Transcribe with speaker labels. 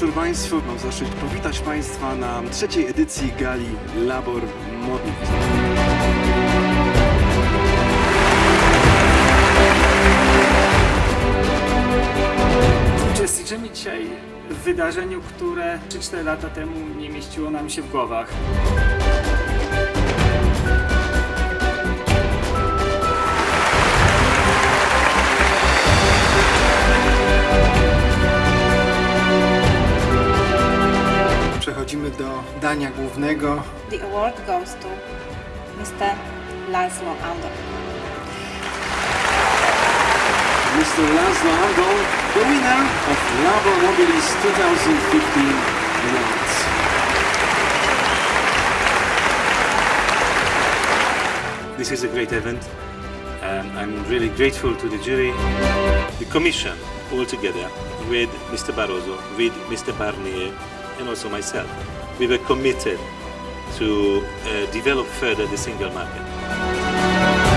Speaker 1: wieczór Państwu. Mam zaszczyt powitać Państwa na trzeciej edycji gali Labor Modnik.
Speaker 2: Uczestniczymy dzisiaj w wydarzeniu, które 3-4 lata temu nie mieściło nam się w głowach.
Speaker 1: Przechodzimy do dania głównego.
Speaker 3: The award goes to Mr. Laszlo Andor.
Speaker 1: Mr. Laszlo Andor, the winner of Labor Mobilis 2015 Awards.
Speaker 4: This is a great event. and I'm really grateful to the jury, the commission all together with Mr. Barroso, with Mr. Barnier, and also myself. We were committed to uh, develop further the single market.